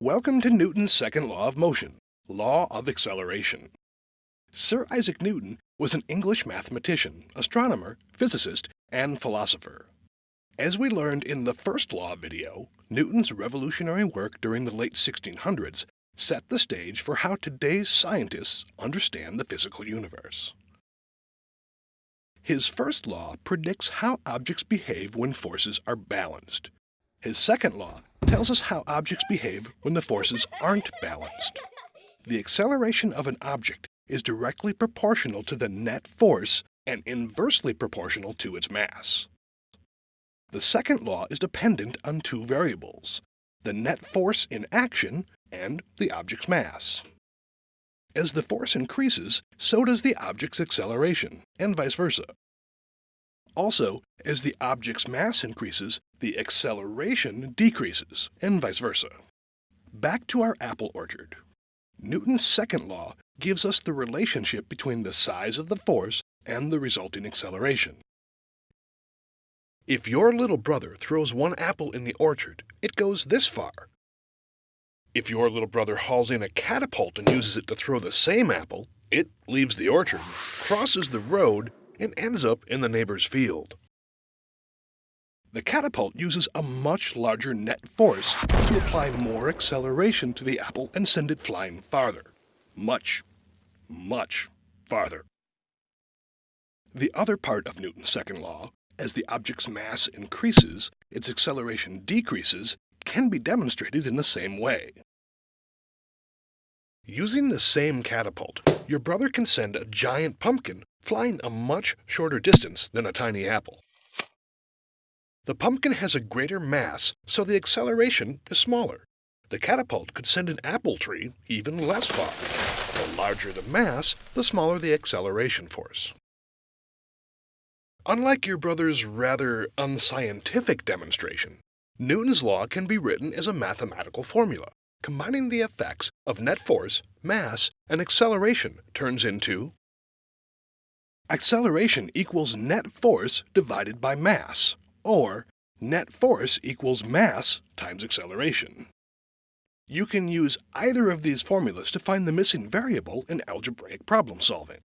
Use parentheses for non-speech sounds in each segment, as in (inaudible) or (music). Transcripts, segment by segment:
Welcome to Newton's second law of motion, law of acceleration. Sir Isaac Newton was an English mathematician, astronomer, physicist, and philosopher. As we learned in the first law video, Newton's revolutionary work during the late 1600s set the stage for how today's scientists understand the physical universe. His first law predicts how objects behave when forces are balanced. His second law tells us how objects behave when the forces aren't balanced. The acceleration of an object is directly proportional to the net force and inversely proportional to its mass. The second law is dependent on two variables, the net force in action and the object's mass. As the force increases, so does the object's acceleration, and vice versa. Also, as the object's mass increases, the acceleration decreases, and vice versa. Back to our apple orchard. Newton's second law gives us the relationship between the size of the force and the resulting acceleration. If your little brother throws one apple in the orchard, it goes this far. If your little brother hauls in a catapult and uses it to throw the same apple, it leaves the orchard, crosses the road, and ends up in the neighbor's field. The catapult uses a much larger net force to apply more acceleration to the apple and send it flying farther. Much, much farther. The other part of Newton's second law as the object's mass increases, its acceleration decreases can be demonstrated in the same way. Using the same catapult, your brother can send a giant pumpkin flying a much shorter distance than a tiny apple. The pumpkin has a greater mass, so the acceleration is smaller. The catapult could send an apple tree even less far. The larger the mass, the smaller the acceleration force. Unlike your brother's rather unscientific demonstration, Newton's law can be written as a mathematical formula. Combining the effects of net force, mass, and acceleration turns into acceleration equals net force divided by mass, or net force equals mass times acceleration. You can use either of these formulas to find the missing variable in algebraic problem solving.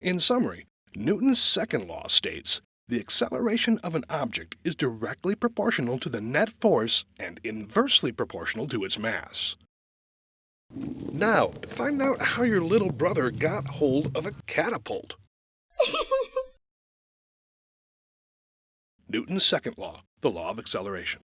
In summary, Newton's second law states the acceleration of an object is directly proportional to the net force and inversely proportional to its mass. Now, find out how your little brother got hold of a catapult. (laughs) Newton's second law, the law of acceleration.